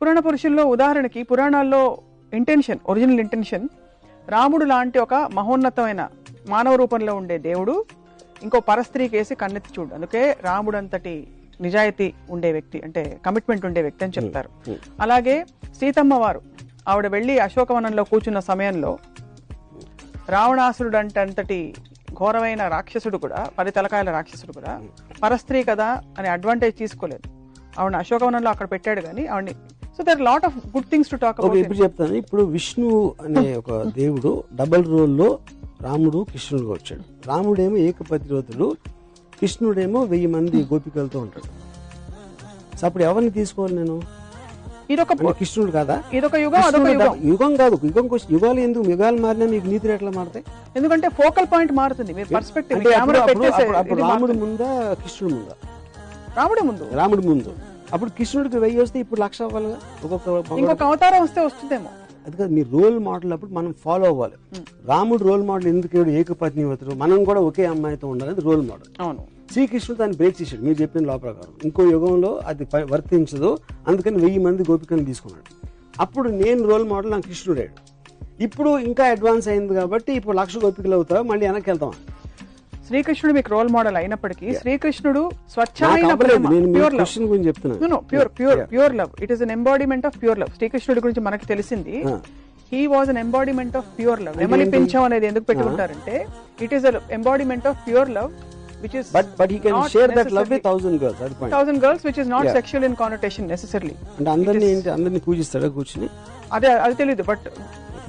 పురాణ పురుషుల్లో ఉదాహరణకి పురాణాల్లో ఇంటెన్షన్ ఒరిజినల్ ఇంటెన్షన్ రాముడు లాంటి ఒక మహోన్నతమైన మానవ రూపంలో ఉండే దేవుడు ఇంకో పరస్త్రీ కేసి కన్నెత్తి చూడు. అందుకే రాముడు అంతటి నిజాయితీ ఉండే వ్యక్తి అంటే కమిట్మెంట్ ఉండే వ్యక్తి అని చెప్తారు. అలాగే సీతమ్మ వారు ఆవిడ వెళ్ళి అశోకవనంలో కూర్చున్న సమయంలో రావణాసురుడు అంటే అంతటి ఘోరమైన రాక్షసుడు కూడా పది తలకాయల రాక్షసుడు కూడా పరస్త్రీ కదా అని అడ్వాంటేజ్ తీసుకోలేదు. ఆవిడ అశోకవనంలో అక్కడ పెట్టాడు కానీ ఆవిడని so there lot of good things to talk about ఇప్పుడు చెప్తాను. ఇప్పుడు విష్ణు అనే ఒక దేవుడు డబల్ రోల్లో రాముడు కృష్ణుడుగా వచ్చాడు. రాముడేమో ఏకపతిరోతుడు కృష్ణుడేమో వెయ్యి మంది గోపికలతో ఉంటాడు. సో అప్పుడు ఎవరిని తీసుకోవాలి నేను? ఇదొక కృష్ణుడు కాదా? ఇదొక యుగం అదొక కృష్ణుడు యుగం. కాదు యుగం యుగాలు ఎందుకు? యుగాలు మారినా మీకు నీతులు ఎట్లా మారుతాయి? ఎందుకంటే ఫోకల్ పాయింట్ మారుతుంది. మీరు పర్స్పెక్టివ్ రాముడు. ముందా కృష్ణుడు ముందా? రాముడే ముందు. రాముడు ముందు. అప్పుడు కృష్ణుడికి వెయ్యి వస్తే ఇప్పుడు లక్ష అవ్వాలిగా? ఒక్కొక్క ఇంకొక అవతారం వస్తే వస్తుందేమో. అది కాదు మీ రోల్ మోడల్ అప్పుడు మనం ఫాలో అవ్వాలి. రాముడు రోల్ మోడల్ ఎందుకు ఏడు ఏకపత్ని అవుతారు మనం కూడా ఒకే అమ్మాయితో ఉండాలని రోల్ మోడల్. అవును. శ్రీకృష్ణుడు దాన్ని బ్రేక్ చేశాడు. మీరు చెప్పిన లా ప్రకారం. ఇంకో యుగంలో అది వర్తించదు. అందుకని వెయ్యి మంది గోపికలను తీసుకున్నాడు. అప్పుడు నేను రోల్ మోడల్ నాకు కృష్ణుడాడు ఇప్పుడు ఇంకా అడ్వాన్స్ అయింది కాబట్టి ఇప్పుడు లక్ష గోపికలు అవుతావు? మళ్ళీ వెనక్కి వెళ్తాం శ్రీకృష్ణుడు మీకు రోల్ మోడల్ అయినప్పటికీ శ్రీకృష్ణుడు స్వచ్ఛమైన pure love pure pure pure love it is an embodiment of pure love శ్రీకృష్ణుడి గురించి మనకి తెలిసింది. He was an embodiment of pure love నెమలి పింఛం అనేది ఎందుకు పెట్టుకుంటారంటే it is embodiment of pure love he can share that love with thousand girls అది point thousand girls which is not sexual in connotation necessarily అంటే అందరినీ ఏంటి? అందరినీ పూజిస్తాడా కూర్చుని? అదే అది తెలియదు but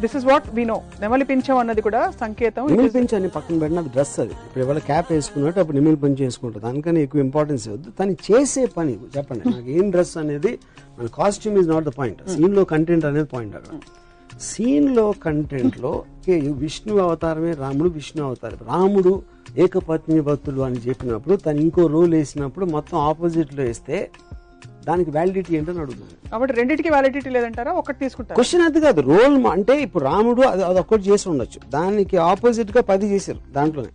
this is what we know నెమలి పింఛం అన్నది కూడా సంకేతం. నిమిల్ పెంచి అని పక్కన పెట్టిన డ్రెస్ అది. ఇప్పుడు ఎవరు క్యాప్ వేసుకున్నట్టు అప్పుడు నిమిల్ పెంచి వేసుకుంటారు దానికన్నా ఎక్కువ ఇంపార్టెన్స్ ఇవ్వద్దు తను చేసే పని చెప్పండి. నాకు ఏం డ్రెస్ అనేది మన costume is not the point సీన్లో కంటెంట్ అనేది పాయింట్ అక్కడ. సీన్లో కంటెంట్లో ఓకే, విష్ణు అవతారమే రాముడు విష్ణు అవతారం. రాముడు ఏకపత్ని భక్తుడు అని చెప్పినప్పుడు తను ఇంకో రోల్ వేసినప్పుడు మొత్తం ఆపోజిట్లో వేస్తే దానికి వ్యాలిడిటీ ఏంటని అడుగుతున్నాను కాబట్టి రెండింటికి వ్యాలిడిటీ లేదంటారా? ఒకటి తీసుకుంటారు? క్వశ్చన్ అది కాదు రోల్ అంటే ఇప్పుడు రాముడు అది ఒక్కటి చేసి ఉండొచ్చు. దానికి ఆపోజిట్గా పది చేశారు దాంట్లోనే.